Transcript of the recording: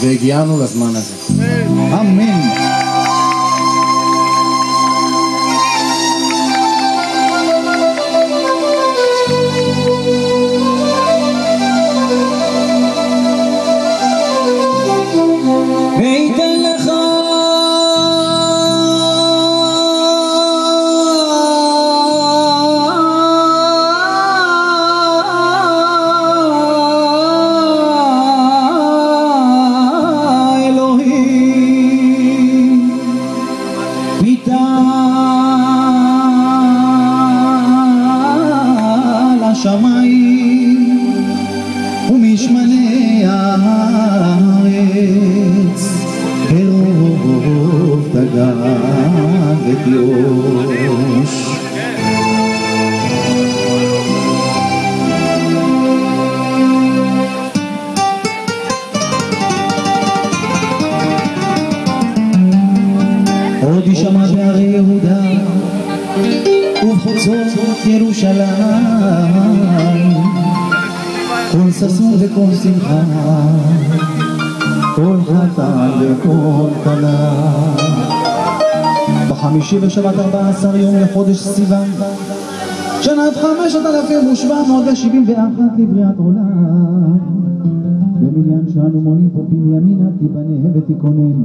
veghiamo la smana Amen. Amen. מתעל השמיים ומשמני הארץ. ברוב דגן ותירוש עוד יישמע בהרי יהודה ובחוצות ירושלים. קול ששון וקול שמחה קול חתן וקול כלה. בחמישי בשבת ארבע עשר יום לחודש סיוון שנת חמשת אלפים ושבע מאות ושבעים ואחת לבריאת עולם. במניין שאנו מונים פה בנימינה תיבנה ותיכונן